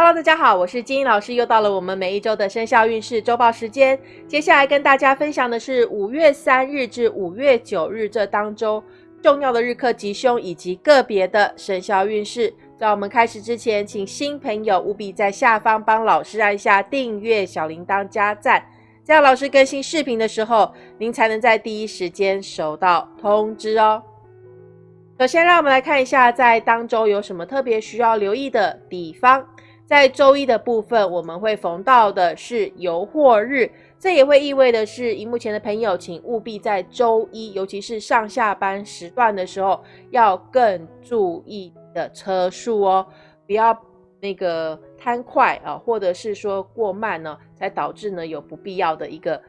Hello，大家好，我是金英老师，又到了我们每一周的生肖运势周报时间。接下来跟大家分享的是五月三日至五月九日这当周重要的日课吉凶以及个别的生肖运势。在我们开始之前，请新朋友务必在下方帮老师按下订阅、小铃铛加赞，这样老师更新视频的时候，您才能在第一时间收到通知哦。首先，让我们来看一下在当周有什么特别需要留意的地方。在周一的部分，我们会逢到的是游货日，这也会意味的是，荧幕前的朋友，请务必在周一，尤其是上下班时段的时候，要更注意的车速哦，不要那个贪快啊，或者是说过慢呢，才导致呢有不必要的一个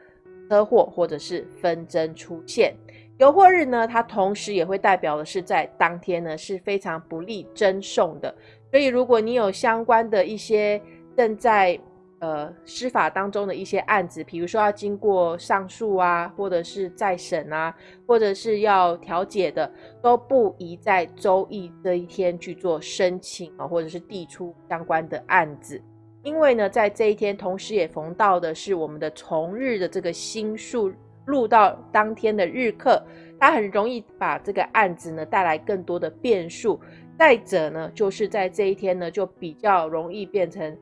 车祸或者是纷争出现。游货日呢，它同时也会代表的是在当天呢是非常不利争讼的。所以，如果你有相关的一些正在呃司法当中的一些案子，比如说要经过上诉啊，或者是再审啊，或者是要调解的，都不宜在周一这一天去做申请啊，或者是递出相关的案子，因为呢，在这一天同时也逢到的是我们的重日的这个星数入到当天的日课，它很容易把这个案子呢带来更多的变数。再者呢，就是在这一天呢，就比较容易变成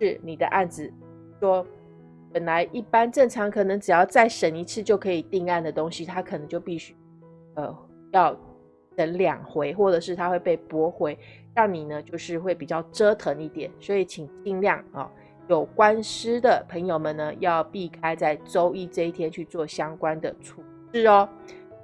是你的案子，说本来一般正常可能只要再审一次就可以定案的东西，它可能就必须呃要等两回，或者是它会被驳回，让你呢就是会比较折腾一点。所以请尽量啊，有官司的朋友们呢，要避开在周一这一天去做相关的处置哦。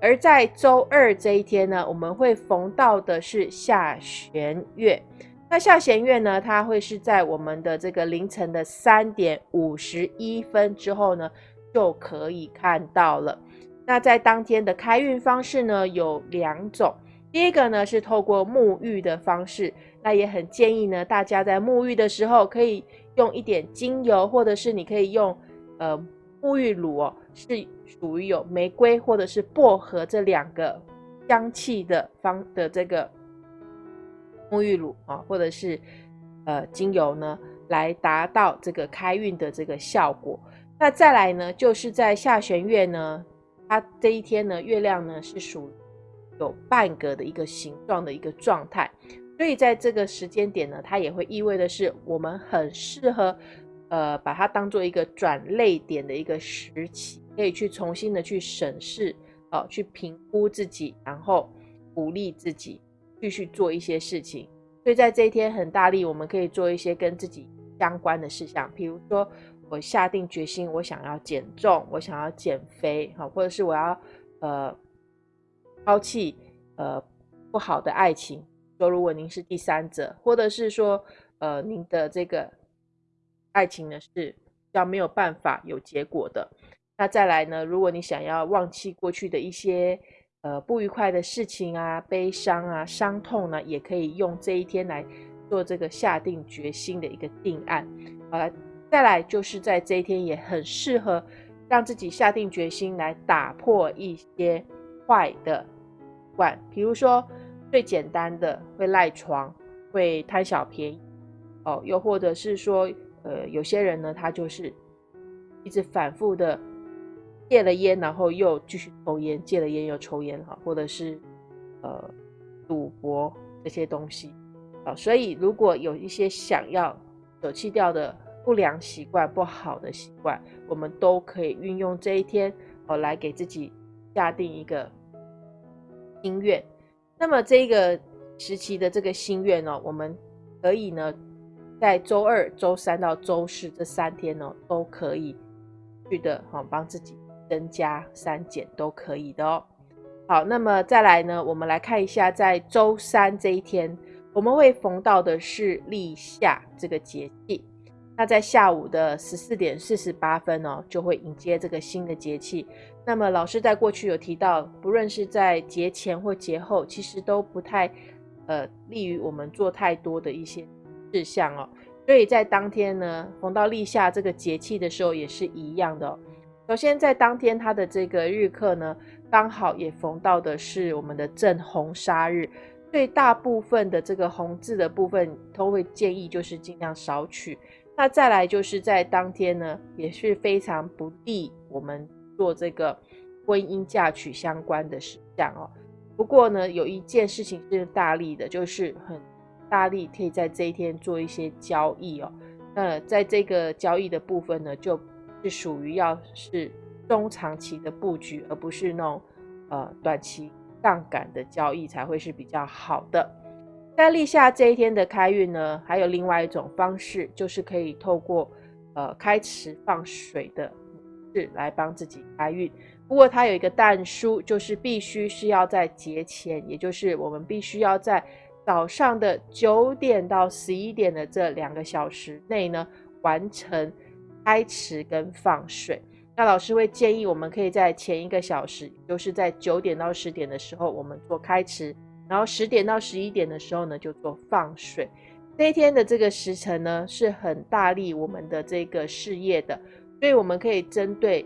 而在周二这一天呢，我们会逢到的是下弦月。那下弦月呢，它会是在我们的这个凌晨的三点五十一分之后呢，就可以看到了。那在当天的开运方式呢，有两种。第一个呢是透过沐浴的方式，那也很建议呢，大家在沐浴的时候可以用一点精油，或者是你可以用呃沐浴乳哦。是属于有玫瑰或者是薄荷这两个香气的方的这个沐浴乳啊，或者是呃精油呢，来达到这个开运的这个效果。那再来呢，就是在下弦月呢，它这一天呢，月亮呢是属有半个的一个形状的一个状态，所以在这个时间点呢，它也会意味的是我们很适合呃把它当做一个转泪点的一个时期。可以去重新的去审视，哦，去评估自己，然后鼓励自己继续做一些事情。所以在这一天很大力，我们可以做一些跟自己相关的事项，比如说我下定决心，我想要减重，我想要减肥，好，或者是我要呃抛弃呃不好的爱情。说如果您是第三者，或者是说呃您的这个爱情呢是要没有办法有结果的。那再来呢？如果你想要忘记过去的一些呃不愉快的事情啊、悲伤啊、伤痛呢，也可以用这一天来做这个下定决心的一个定案。好了，再来就是在这一天也很适合让自己下定决心来打破一些坏的习惯，比如说最简单的会赖床、会贪小便宜哦，又或者是说呃有些人呢，他就是一直反复的。戒了烟，然后又继续抽烟；戒了烟又抽烟，哈，或者是呃赌博这些东西啊。所以，如果有一些想要舍弃掉的不良习惯、不好的习惯，我们都可以运用这一天哦，来给自己下定一个心愿。那么，这个时期的这个心愿呢，我们可以呢，在周二、周三到周四这三天呢，都可以去的哈，帮自己。增加、删减都可以的哦。好，那么再来呢，我们来看一下，在周三这一天，我们会逢到的是立夏这个节气。那在下午的十四点四十八分哦，就会迎接这个新的节气。那么老师在过去有提到，不论是在节前或节后，其实都不太呃利于我们做太多的一些事项哦。所以在当天呢，逢到立夏这个节气的时候，也是一样的。首先，在当天它的这个日课呢，刚好也逢到的是我们的正红杀日，所以大部分的这个红字的部分，都会建议就是尽量少取。那再来就是在当天呢，也是非常不利我们做这个婚姻嫁娶相关的事项哦。不过呢，有一件事情是大利的，就是很大力可以在这一天做一些交易哦。那在这个交易的部分呢，就是属于要是中长期的布局，而不是那种呃短期。杠杆的交易才会是比较好的。在立夏这一天的开运呢，还有另外一种方式，就是可以透过呃开池放水的模式来帮自己开运。不过它有一个但书，就是必须是要在节前，也就是我们必须要在早上的九点到十一点的这两个小时内呢，完成开池跟放水。那老师会建议，我们可以在前一个小时，就是在九点到十点的时候，我们做开池，然后十点到十一点的时候呢，就做放水。这一天的这个时辰呢，是很大力我们的这个事业的，所以我们可以针对，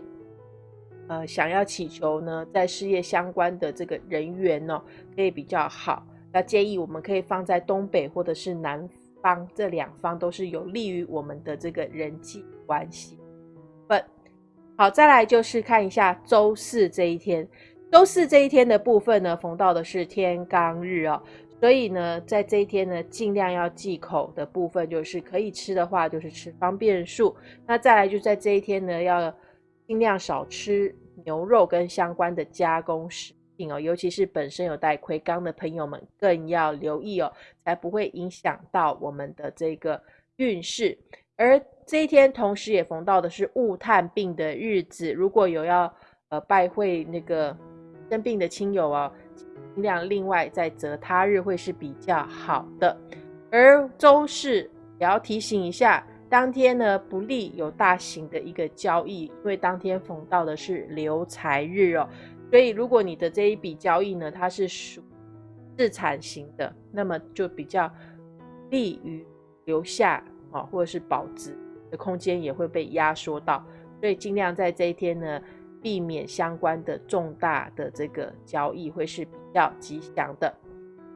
呃，想要祈求呢，在事业相关的这个人员呢，可以比较好。那建议我们可以放在东北或者是南方，这两方都是有利于我们的这个人际关系。好，再来就是看一下周四这一天。周四这一天的部分呢，逢到的是天罡日哦，所以呢，在这一天呢，尽量要忌口的部分，就是可以吃的话，就是吃方便素。那再来就在这一天呢，要尽量少吃牛肉跟相关的加工食哦，尤其是本身有带魁罡的朋友们，更要留意哦，才不会影响到我们的这个运势。而这一天同时也逢到的是雾探病的日子，如果有要呃拜会那个生病的亲友哦，尽量另外再择他日会是比较好的。而周四也要提醒一下，当天呢不利有大型的一个交易，因为当天逢到的是留财日哦，所以如果你的这一笔交易呢，它是属自产型的，那么就比较利于留下。啊，或者是保值的空间也会被压缩到，所以尽量在这一天呢，避免相关的重大的这个交易会是比较吉祥的。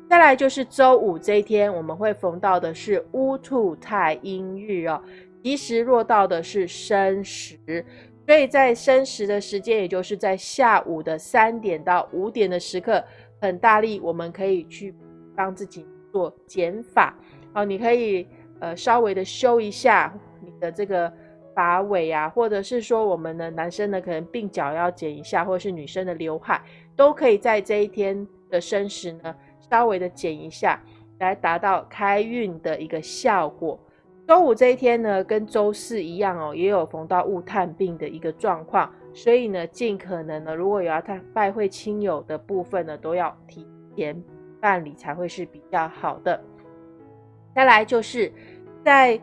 再来就是周五这一天，我们会逢到的是乌兔太阴日哦，吉时落到的是申时，所以在申时的时间，也就是在下午的三点到五点的时刻，很大力，我们可以去帮自己做减法哦，你可以。呃，稍微的修一下你的这个发尾啊，或者是说我们的男生呢，可能鬓角要剪一下，或者是女生的刘海，都可以在这一天的申时呢，稍微的剪一下，来达到开运的一个效果。周五这一天呢，跟周四一样哦，也有逢到雾探病的一个状况，所以呢，尽可能呢，如果有要探拜会亲友的部分呢，都要提前办理才会是比较好的。再来就是。在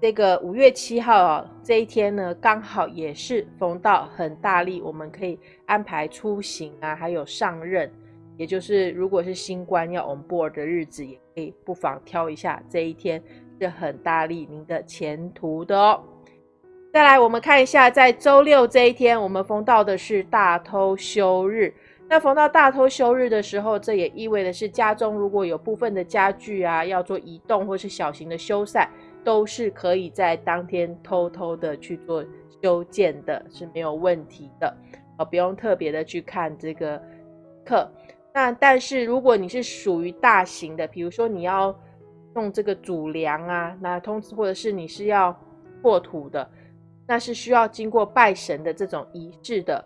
这个五月七号啊，这一天呢，刚好也是逢到很大力，我们可以安排出行啊，还有上任，也就是如果是新官要 on board 的日子，也可以不妨挑一下这一天，是很大力您的前途的哦。再来，我们看一下，在周六这一天，我们逢到的是大偷休日。那逢到大偷休日的时候，这也意味的是家中如果有部分的家具啊要做移动或是小型的修缮，都是可以在当天偷偷的去做修建的，是没有问题的，呃，不用特别的去看这个课。那但是如果你是属于大型的，比如说你要用这个主梁啊，那通知或者是你是要破土的，那是需要经过拜神的这种仪式的。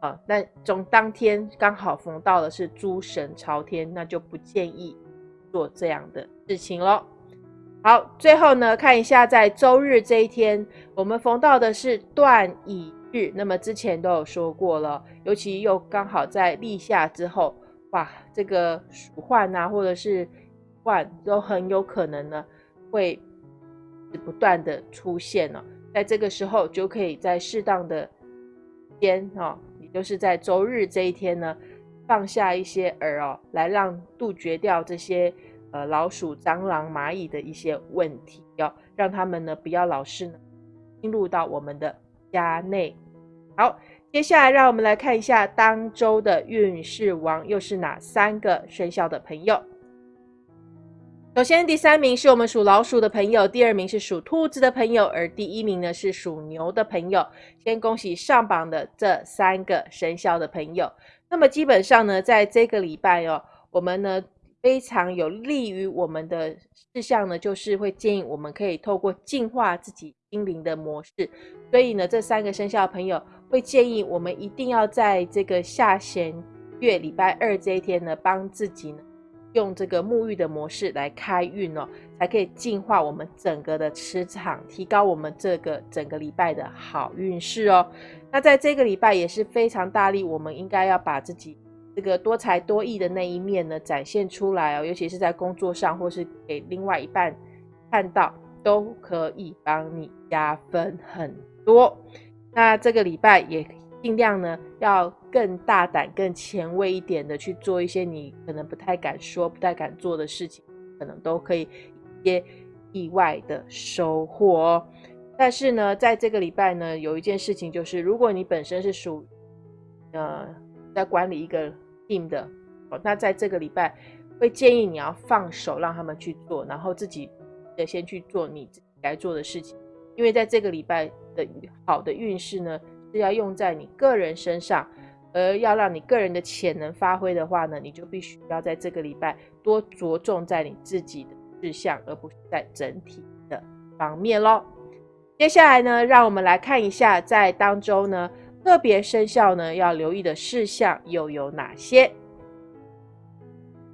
啊，那从当天刚好逢到的是诸神朝天，那就不建议做这样的事情喽。好，最后呢，看一下在周日这一天，我们逢到的是断乙日。那么之前都有说过了，尤其又刚好在立夏之后，哇，这个鼠患啊，或者是患都很有可能呢会不断的出现了。在这个时候，就可以在适当的间哦。也就是在周日这一天呢，放下一些饵哦，来让杜绝掉这些呃老鼠、蟑螂、蚂蚁的一些问题，要让他们呢不要老是呢进入到我们的家内。好，接下来让我们来看一下当周的运势王又是哪三个生肖的朋友。首先，第三名是我们属老鼠的朋友，第二名是属兔子的朋友，而第一名呢是属牛的朋友。先恭喜上榜的这三个生肖的朋友。那么基本上呢，在这个礼拜哦，我们呢非常有利于我们的事项呢，就是会建议我们可以透过净化自己心灵的模式。所以呢，这三个生肖的朋友会建议我们一定要在这个下弦月礼拜二这一天呢，帮自己呢。用这个沐浴的模式来开运哦，才可以净化我们整个的磁场，提高我们这个整个礼拜的好运势哦。那在这个礼拜也是非常大力，我们应该要把自己这个多才多艺的那一面呢展现出来哦，尤其是在工作上或是给另外一半看到，都可以帮你加分很多。那这个礼拜也。尽量呢，要更大胆、更前卫一点的去做一些你可能不太敢说、不太敢做的事情，可能都可以一些意外的收获哦。但是呢，在这个礼拜呢，有一件事情就是，如果你本身是属呃在管理一个 team 的，那在这个礼拜会建议你要放手让他们去做，然后自己得先去做你该做的事情，因为在这个礼拜的好的运势呢。是要用在你个人身上，而要让你个人的潜能发挥的话呢，你就必须要在这个礼拜多着重在你自己的事项，而不是在整体的方面喽。接下来呢，让我们来看一下在当中呢，个别生肖呢要留意的事项又有哪些。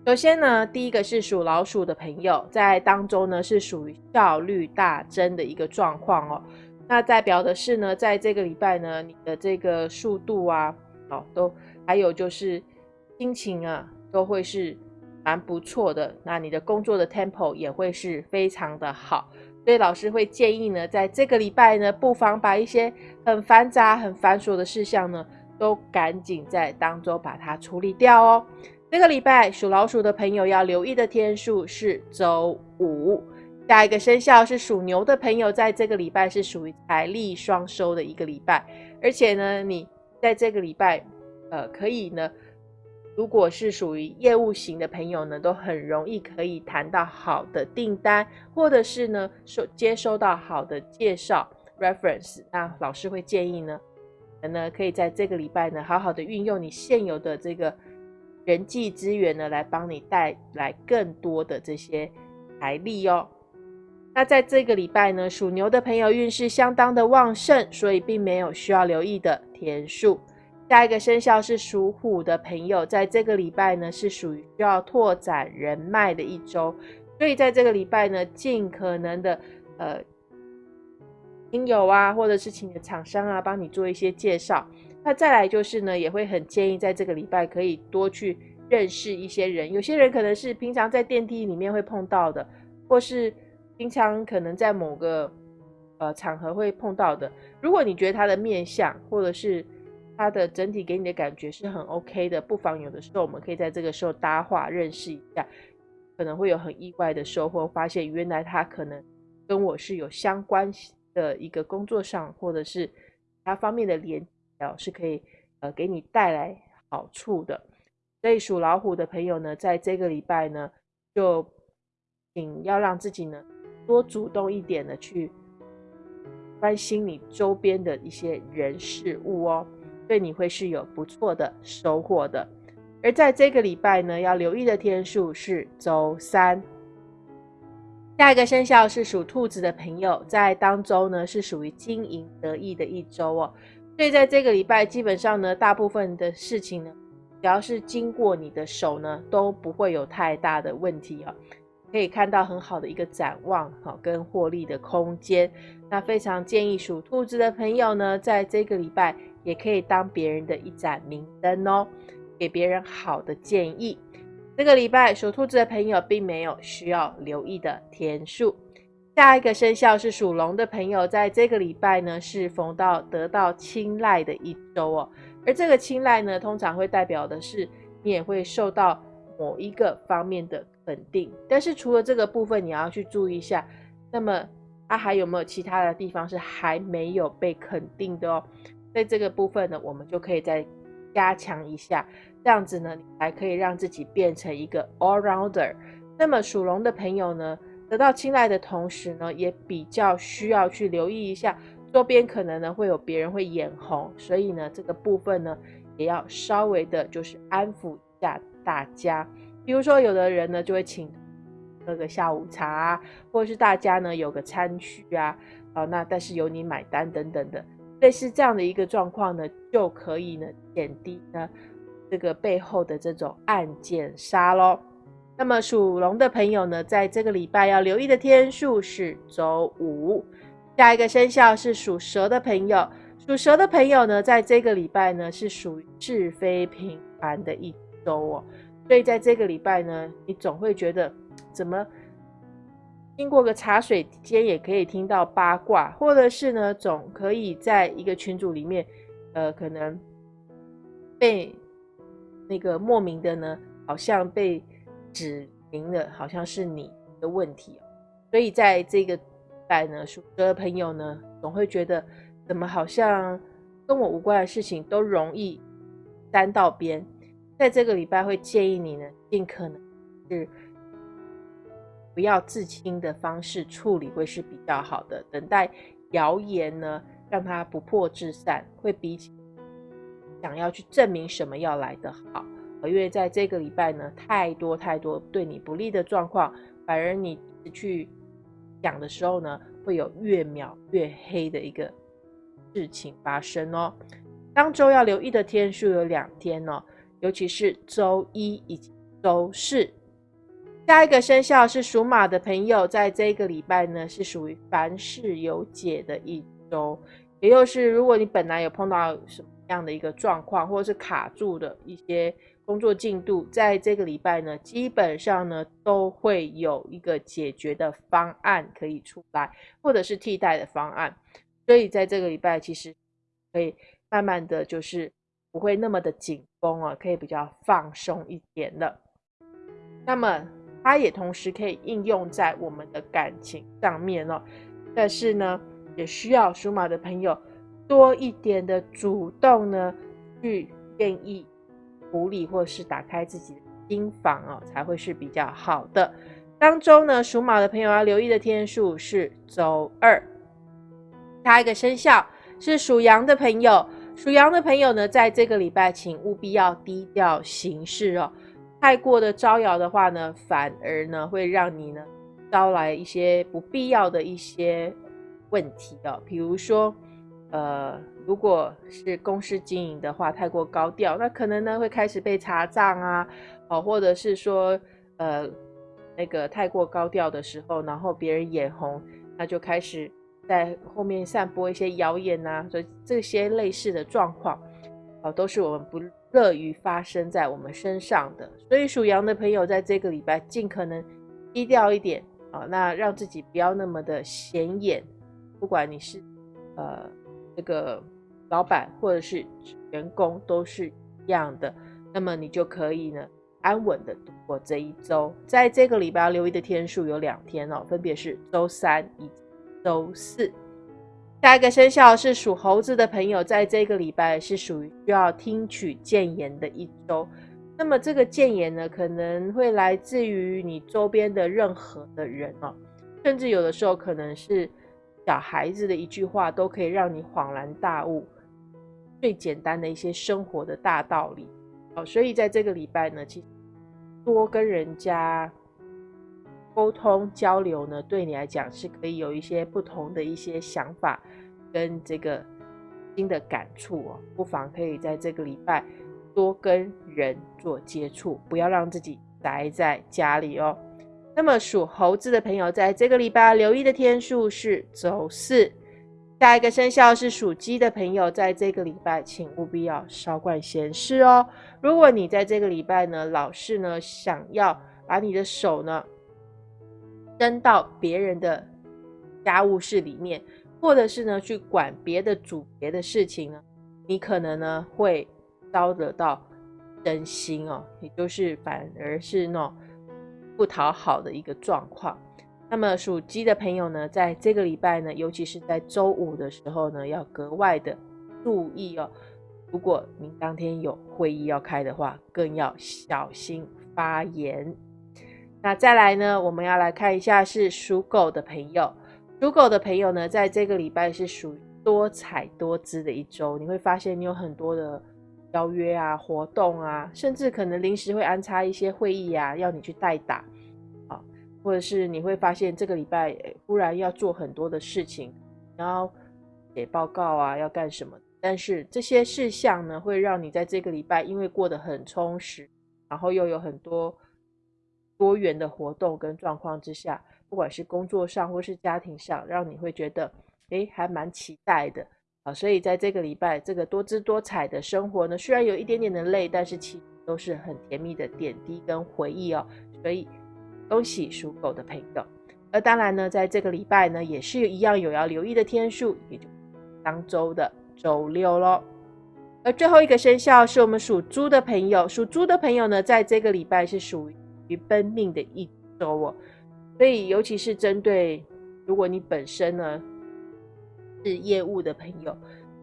首先呢，第一个是属老鼠的朋友，在当中呢是属于效率大增的一个状况哦。那代表的是呢，在这个礼拜呢，你的这个速度啊，哦，都还有就是心情啊，都会是蛮不错的。那你的工作的 tempo 也会是非常的好。所以老师会建议呢，在这个礼拜呢，不妨把一些很繁杂、很繁琐的事项呢，都赶紧在当中把它处理掉哦。这个礼拜属老鼠的朋友要留意的天数是周五。下一个生肖是属牛的朋友，在这个礼拜是属于财力双收的一个礼拜，而且呢，你在这个礼拜，呃，可以呢，如果是属于业务型的朋友呢，都很容易可以谈到好的订单，或者是呢，收接收到好的介绍 reference。那老师会建议呢，呢可以在这个礼拜呢，好好的运用你现有的这个人际资源呢，来帮你带来更多的这些财力哦。那在这个礼拜呢，属牛的朋友运势相当的旺盛，所以并没有需要留意的天数。下一个生肖是属虎的朋友，在这个礼拜呢是属于需要拓展人脉的一周，所以在这个礼拜呢，尽可能的呃亲友啊，或者是请的厂商啊，帮你做一些介绍。那再来就是呢，也会很建议在这个礼拜可以多去认识一些人，有些人可能是平常在电梯里面会碰到的，或是。平常可能在某个呃场合会碰到的，如果你觉得他的面相或者是他的整体给你的感觉是很 OK 的，不妨有的时候我们可以在这个时候搭话认识一下，可能会有很意外的收获，发现原来他可能跟我是有相关的一个工作上或者是他方面的连接，是可以呃给你带来好处的。所以属老虎的朋友呢，在这个礼拜呢，就请要让自己呢。多主动一点的去关心你周边的一些人事物哦，对你会是有不错的收获的。而在这个礼拜呢，要留意的天数是周三。下一个生肖是属兔子的朋友，在当周呢是属于经营得意的一周哦，所以在这个礼拜基本上呢，大部分的事情呢，只要是经过你的手呢，都不会有太大的问题哦。可以看到很好的一个展望，哈跟获利的空间。那非常建议属兔子的朋友呢，在这个礼拜也可以当别人的一盏明灯哦，给别人好的建议。这个礼拜属兔子的朋友并没有需要留意的天数。下一个生肖是属龙的朋友，在这个礼拜呢是逢到得到青睐的一周哦，而这个青睐呢，通常会代表的是你也会受到某一个方面的。稳定，但是除了这个部分，你要去注意一下。那么，它还有没有其他的地方是还没有被肯定的哦？在这个部分呢，我们就可以再加强一下，这样子呢，你才可以让自己变成一个 all rounder，那么属龙的朋友呢，得到青睐的同时呢，也比较需要去留意一下周边可能呢会有别人会眼红，所以呢这个部分呢也要稍微的就是安抚一下大家。比如说有的人呢就会请喝个下午茶啊，或者是大家呢有个餐叙啊，啊那但是由你买单等等的，类似这样的一个状况呢，就可以呢减低呢这个背后的这种暗箭杀喽。那么属龙的朋友呢，在这个礼拜要留意的天数是周五。下一个生肖是属蛇的朋友，属蛇的朋友呢，在这个礼拜呢是属于是非平凡的一周哦。所以在这个礼拜呢，你总会觉得怎么经过个茶水间也可以听到八卦，或者是呢，总可以在一个群组里面，呃，可能被那个莫名的呢，好像被。指明了好像是你的问题哦，所以在这个礼拜呢，属蛇的朋友呢，总会觉得怎么好像跟我无关的事情都容易沾到边。在这个礼拜会建议你呢，尽可能是不要自清的方式处理会是比较好的，等待谣言呢让它不破自散，会比起想要去证明什么要来的好。因为在这个礼拜呢，太多太多对你不利的状况，反而你去讲的时候呢，会有越描越黑的一个事情发生哦。当周要留意的天数有两天哦，尤其是周一以及周四。下一个生肖是属马的朋友，在这个礼拜呢，是属于凡事有解的一周，也就是如果你本来有碰到什么样的一个状况，或者是卡住的一些。工作进度在这个礼拜呢，基本上呢都会有一个解决的方案可以出来，或者是替代的方案。所以在这个礼拜，其实可以慢慢的就是不会那么的紧绷啊，可以比较放松一点了。那么它也同时可以应用在我们的感情上面哦。但是呢，也需要属马的朋友多一点的主动呢，去愿意。处理或是打开自己的心房哦，才会是比较好的。当中呢，属马的朋友要留意的天数是周二。下一个生肖是属羊的朋友，属羊的朋友呢，在这个礼拜请务必要低调行事哦。太过的招摇的话呢，反而呢会让你呢招来一些不必要的一些问题哦，比如说。呃，如果是公司经营的话，太过高调，那可能呢会开始被查账啊，哦，或者是说，呃，那个太过高调的时候，然后别人眼红，那就开始在后面散播一些谣言呐，所以这些类似的状况，哦，都是我们不乐于发生在我们身上的。所以属羊的朋友在这个礼拜尽可能低调一点啊，那让自己不要那么的显眼，不管你是呃。这个老板或者是员工都是一样的，那么你就可以呢安稳的度过这一周。在这个礼拜要留意的天数有两天哦，分别是周三以及周四。下一个生肖是属猴子的朋友，在这个礼拜是属于需要听取谏言的一周。那么这个谏言呢，可能会来自于你周边的任何的人哦，甚至有的时候可能是。小孩子的一句话都可以让你恍然大悟，最简单的一些生活的大道理哦。所以在这个礼拜呢，其实多跟人家沟通交流呢，对你来讲是可以有一些不同的一些想法跟这个新的感触哦。不妨可以在这个礼拜多跟人做接触，不要让自己宅在家里哦。那么属猴子的朋友，在这个礼拜留意的天数是周四。下一个生肖是属鸡的朋友，在这个礼拜请务必要少管闲事哦。如果你在这个礼拜呢，老是呢想要把你的手呢扔到别人的家务事里面，或者是呢去管别的主别的事情呢，你可能呢会遭得到真心哦，也就是反而是那种。不讨好的一个状况，那么属鸡的朋友呢，在这个礼拜呢，尤其是在周五的时候呢，要格外的注意哦。如果您当天有会议要开的话，更要小心发言。那再来呢，我们要来看一下是属狗的朋友。属狗的朋友呢，在这个礼拜是属于多彩多姿的一周。你会发现你有很多的邀约啊、活动啊，甚至可能临时会安插一些会议啊，要你去代打啊，或者是你会发现这个礼拜忽然要做很多的事情，然后写报告啊，要干什么？但是这些事项呢，会让你在这个礼拜因为过得很充实，然后又有很多多元的活动跟状况之下。不管是工作上或是家庭上，让你会觉得，诶还蛮期待的啊。所以在这个礼拜，这个多姿多彩的生活呢，虽然有一点点的累，但是其实都是很甜蜜的点滴跟回忆哦。所以恭喜属狗的朋友。而当然呢，在这个礼拜呢，也是一样有要留意的天数，也就当周的周六喽。而最后一个生肖是我们属猪的朋友，属猪的朋友呢，在这个礼拜是属于于奔命的一周哦。所以，尤其是针对如果你本身呢是业务的朋友，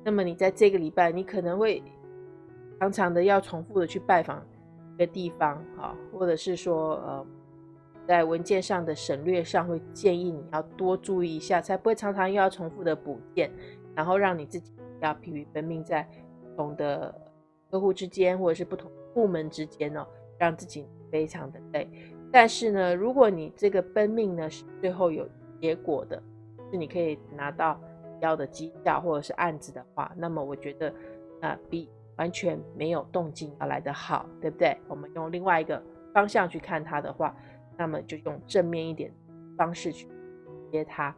那么你在这个礼拜，你可能会常常的要重复的去拜访一个地方，哈，或者是说，呃，在文件上的省略上，会建议你要多注意一下，才不会常常又要重复的补件，然后让你自己要疲于奔命在不同的客户之间，或者是不同部门之间哦，让自己非常的累。但是呢，如果你这个奔命呢是最后有结果的，是你可以拿到要的绩效或者是案子的话，那么我觉得啊比完全没有动静要来得好，对不对？我们用另外一个方向去看它的话，那么就用正面一点方式去接它。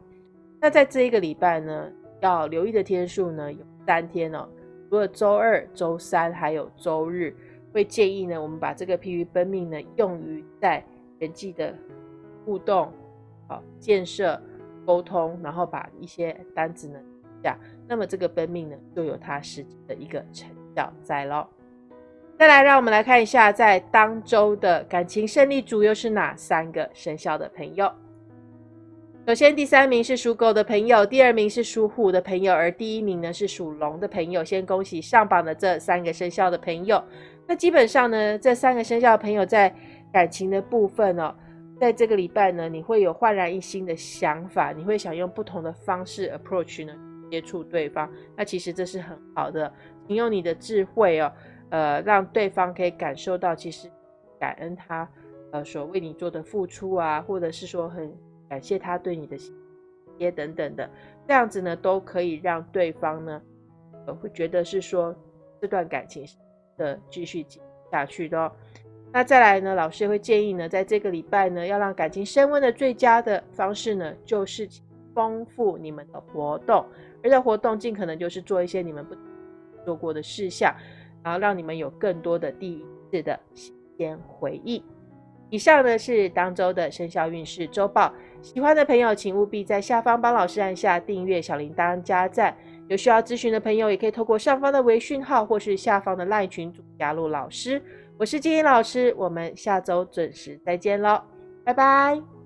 那在这一个礼拜呢，要留意的天数呢有三天哦，除了周二、周三还有周日，会建议呢我们把这个疲于奔命呢用于在人际的互动、好建设、沟通，然后把一些单子呢下，那么这个奔命呢就有它实际的一个成效在咯。再来，让我们来看一下，在当周的感情胜利组又是哪三个生肖的朋友？首先，第三名是属狗的朋友，第二名是属虎的朋友，而第一名呢是属龙的朋友。先恭喜上榜的这三个生肖的朋友。那基本上呢，这三个生肖朋友在感情的部分哦，在这个礼拜呢，你会有焕然一新的想法，你会想用不同的方式 approach 呢接触对方。那其实这是很好的，你用你的智慧哦，呃，让对方可以感受到其实感恩他呃所为你做的付出啊，或者是说很感谢他对你的也等等的，这样子呢都可以让对方呢呃会觉得是说这段感情的继续下去的哦。那再来呢？老师会建议呢，在这个礼拜呢，要让感情升温的最佳的方式呢，就是丰富你们的活动，而这活动尽可能就是做一些你们不做过的事项，然后让你们有更多的第一次的新鲜回忆。以上呢是当周的生肖运势周报，喜欢的朋友请务必在下方帮老师按下订阅、小铃铛、加赞。有需要咨询的朋友，也可以透过上方的微讯号或是下方的 LINE 群组加入老师。我是金英老师，我们下周准时再见喽，拜拜。